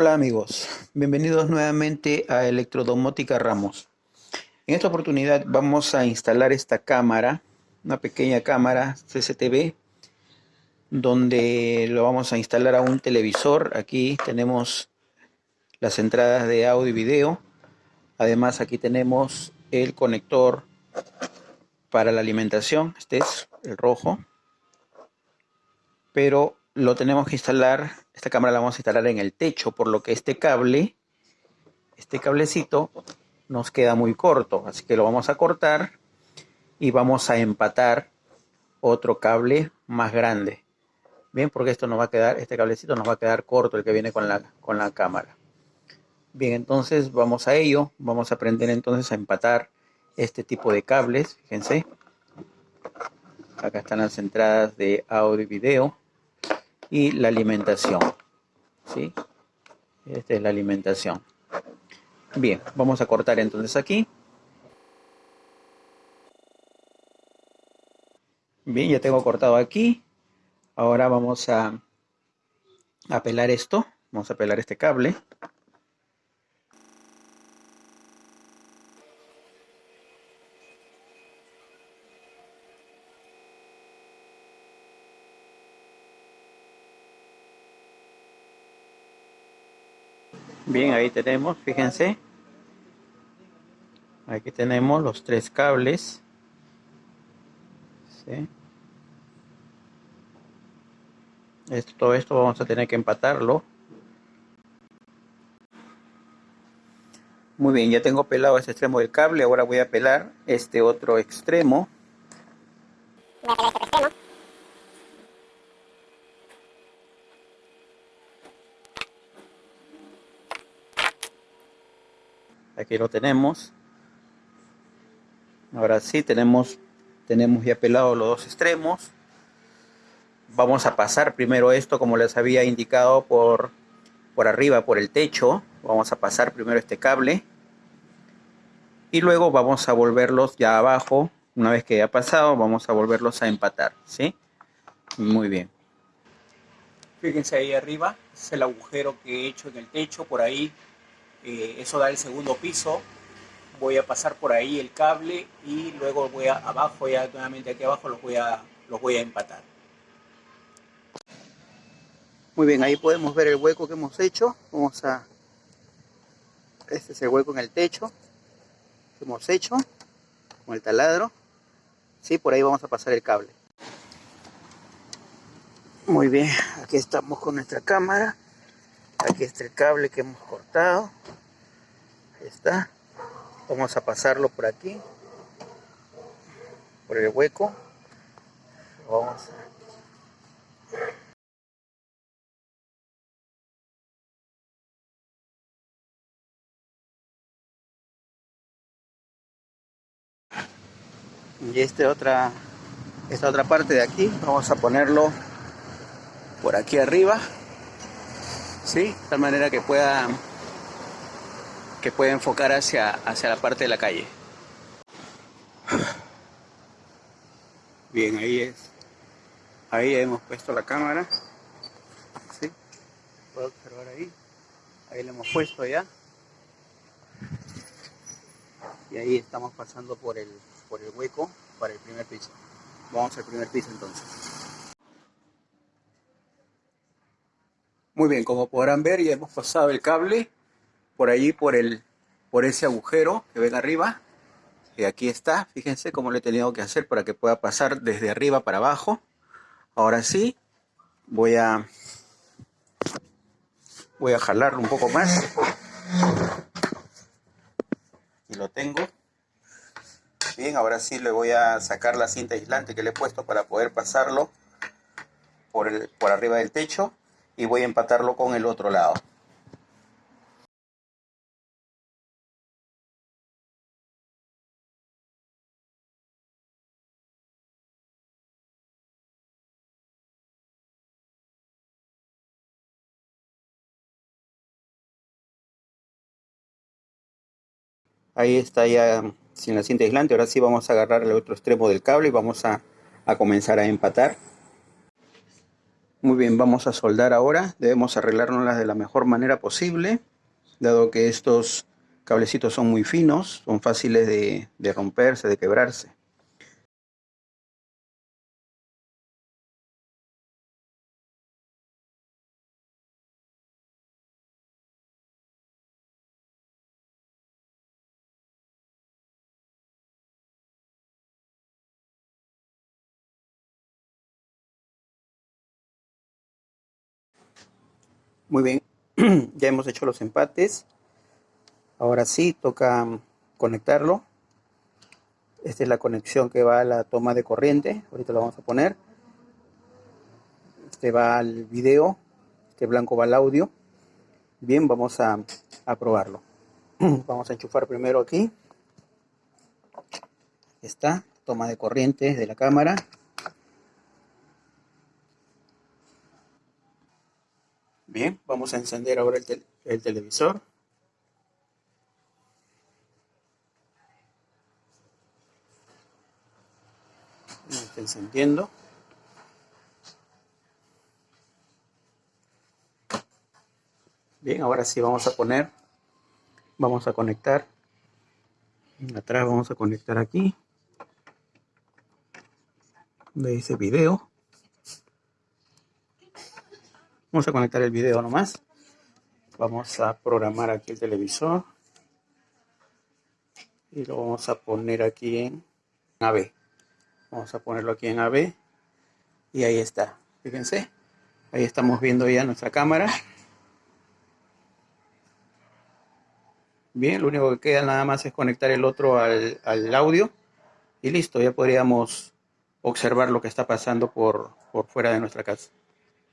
Hola amigos, bienvenidos nuevamente a Electrodomótica Ramos. En esta oportunidad vamos a instalar esta cámara, una pequeña cámara CCTV, donde lo vamos a instalar a un televisor. Aquí tenemos las entradas de audio y video. Además aquí tenemos el conector para la alimentación, este es el rojo. Pero lo tenemos que instalar, esta cámara la vamos a instalar en el techo, por lo que este cable, este cablecito, nos queda muy corto, así que lo vamos a cortar y vamos a empatar otro cable más grande. Bien, porque esto nos va a quedar, este cablecito nos va a quedar corto, el que viene con la, con la cámara. Bien, entonces vamos a ello, vamos a aprender entonces a empatar este tipo de cables, fíjense. Acá están las entradas de audio y video y la alimentación. ¿sí? Esta es la alimentación. Bien, vamos a cortar entonces aquí. Bien, ya tengo cortado aquí. Ahora vamos a, a pelar esto. Vamos a pelar este cable. Bien, ahí tenemos, fíjense. Aquí tenemos los tres cables. Esto, todo esto vamos a tener que empatarlo. Muy bien, ya tengo pelado este extremo del cable. Ahora voy a pelar este otro extremo. Voy a pelar este extremo. Aquí lo tenemos. Ahora sí tenemos tenemos ya pelado los dos extremos. Vamos a pasar primero esto como les había indicado por por arriba por el techo. Vamos a pasar primero este cable. Y luego vamos a volverlos ya abajo. Una vez que haya pasado vamos a volverlos a empatar ¿sí? muy bien. Fíjense ahí arriba es el agujero que he hecho en el techo por ahí eh, eso da el segundo piso, voy a pasar por ahí el cable y luego voy a abajo, ya nuevamente aquí abajo los voy a, los voy a empatar. Muy bien, ahí podemos ver el hueco que hemos hecho. Vamos a... Este es el hueco en el techo que hemos hecho con el taladro. Sí, por ahí vamos a pasar el cable. Muy bien, aquí estamos con nuestra cámara. Aquí está el cable que hemos cortado. Está. Vamos a pasarlo por aquí. Por el hueco. Vamos y este otra esta otra parte de aquí vamos a ponerlo por aquí arriba ¿sí? De tal manera que pueda, que pueda enfocar hacia, hacia la parte de la calle. Bien, ahí es. Ahí hemos puesto la cámara. ¿Sí? Puedo observar ahí. Ahí la hemos puesto ya. Y ahí estamos pasando por el, por el hueco para el primer piso. Vamos al primer piso entonces. Muy bien, como podrán ver ya hemos pasado el cable por allí, por, el, por ese agujero que ven arriba. Y aquí está, fíjense cómo lo he tenido que hacer para que pueda pasar desde arriba para abajo. Ahora sí, voy a, voy a jalarlo un poco más. Y lo tengo. Bien, ahora sí le voy a sacar la cinta aislante que le he puesto para poder pasarlo por, el, por arriba del techo y voy a empatarlo con el otro lado. Ahí está ya sin la cinta aislante. Ahora sí vamos a agarrar el otro extremo del cable y vamos a, a comenzar a empatar. Muy bien, vamos a soldar ahora. Debemos arreglárnoslas de la mejor manera posible, dado que estos cablecitos son muy finos, son fáciles de, de romperse, de quebrarse. Muy bien, ya hemos hecho los empates. Ahora sí, toca conectarlo. Esta es la conexión que va a la toma de corriente. Ahorita lo vamos a poner. Este va al video. Este blanco va al audio. Bien, vamos a, a probarlo. Vamos a enchufar primero aquí. Está, toma de corriente de la cámara. Bien, vamos a encender ahora el, televisor. está encendiendo. Bien, ahora sí vamos a poner, vamos a conectar. Atrás vamos a conectar aquí. De ese video. Vamos a conectar el video nomás. Vamos a programar aquí el televisor. Y lo vamos a poner aquí en AB. Vamos a ponerlo aquí en AB. Y ahí está. Fíjense. Ahí estamos viendo ya nuestra cámara. Bien, lo único que queda nada más es conectar el otro al, al audio. Y listo, ya podríamos observar lo que está pasando por, por fuera de nuestra casa.